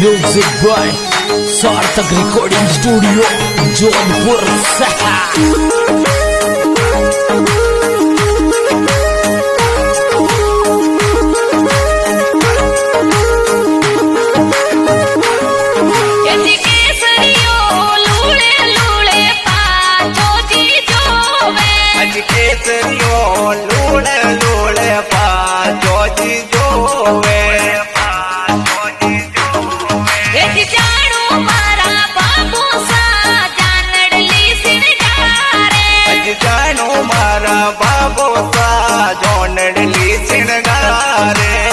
Music boy Sarthak recording studio Jodhpur लूड़े लूड़े पा जो जी जो वे। बोसा जोन डली सिंगारे।